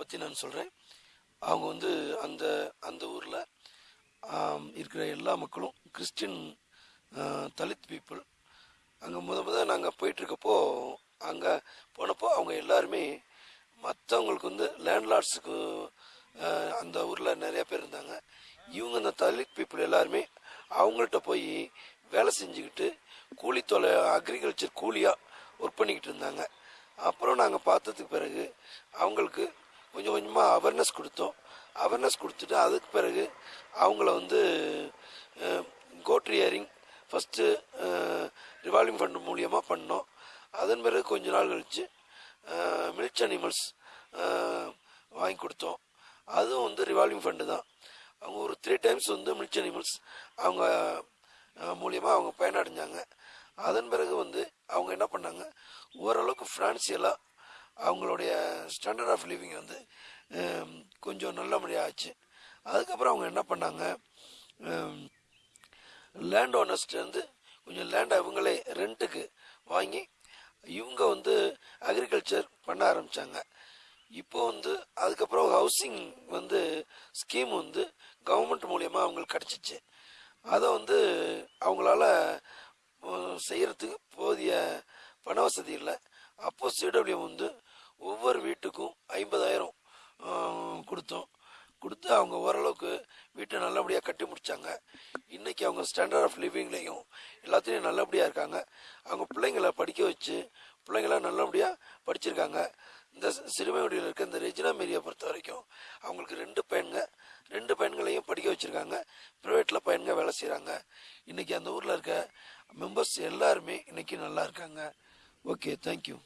பற்றி நான் சொல்கிறேன் அவங்க வந்து அந்த அந்த ஊரில் இருக்கிற எல்லா மக்களும் கிறிஸ்டின் தலித் பீப்புள். அங்கே முத முத நாங்கள் போயிட்டுருக்கப்போ அங்கே போனப்போ அவங்க எல்லாருமே மற்றவங்களுக்கு வந்து லேண்ட்லார்ட்ஸுக்கு அந்த ஊரில் நிறையா பேர் இருந்தாங்க. இவங்க அந்த தலித் பீப்புள் எல்லாருமே அவங்கள்ட்ட போய் வேலை செஞ்சுக்கிட்டு கூலி தொலை அக்ரிகல்ச்சர் கூலியாக ஒர்க் பண்ணிக்கிட்டு இருந்தாங்க. அப்புறம் நாங்கள் பார்த்ததுக்கு பிறகு அவங்களுக்கு கொஞ்சம் கொஞ்சமாக அவேர்னஸ் கொடுத்தோம். அவேர்னஸ் கொடுத்துட்டு அதுக்கு பிறகு அவங்கள வந்து கோட் ரியரிங் ஃபஸ்ட்டு ரிவால்விங் ஃபண்ட் மூலியமாக பண்ணோம். அதன் பிறகு கொஞ்ச நாள் கழித்து மில்ச் அனிமல்ஸ் வாங்கி கொடுத்தோம். அதுவும் வந்து ரிவால்விங் ஃபண்டு தான். அவங்க ஒரு த்ரீ டைம்ஸ் வந்து மில்ச் அனிமல்ஸ் அவங்க மூலியமாக அவங்க பயனடைஞ்சாங்க. அதன் பிறகு வந்து அவங்க என்ன பண்ணாங்க? ஓரளவுக்கு ஃபினான்சியலாக அவங்களுடைய ஸ்டாண்டர்ட் ஆஃப் லிவிங் வந்து கொஞ்சம் நல்லபடியாக ஆச்சு. அதுக்கப்புறம் அவங்க என்ன பண்ணாங்க? லேண்ட் ஓனர்ஸ்ட்லேருந்து கொஞ்சம் லேண்டை இவங்களே ரெண்ட்டுக்கு வாங்கி இவங்க வந்து அக்ரிகல்ச்சர் பண்ண ஆரம்பித்தாங்க இப்போ வந்து அதுக்கப்புறம் ஹவுசிங் வந்து ஸ்கீம் வந்து கவர்மெண்ட் மூலியமாக அவங்களுக்கு கிடச்சிச்சு. அதை வந்து அவங்களால செய்கிறதுக்கு போதிய பண வசதி இல்லை. அப்போ சிடபிள்யூ வந்து ஒவ்வொரு வீட்டுக்கும் ஐம்பதாயிரம் கொடுத்தோம். கொடுத்து அவங்க ஓரளவுக்கு வீட்டை நல்லபடியாக கட்டி முடித்தாங்க இன்றைக்கி அவங்க ஸ்டாண்டர்ட் ஆஃப் லிவிங்லேயும் எல்லாத்துலேயும் நல்லபடியாக இருக்காங்க. அவங்க பிள்ளைங்களை படிக்க வச்சு பிள்ளைங்கள நல்லபடியாக படிச்சிருக்காங்க. இந்த சிறுமையுடையில் இருக்க இந்த ரெஜினா மேரியை பொறுத்த வரைக்கும் அவங்களுக்கு ரெண்டு பையன்க ரெண்டு பையன்களையும் படிக்க வச்சுருக்காங்க. ப்ரைவேட்டில் பையன்க வேலை செய்கிறாங்க இன்றைக்கி அந்த ஊரில் இருக்க மெம்பர்ஸ் எல்லாருமே இன்றைக்கி நல்லா இருக்காங்க. Okay thank you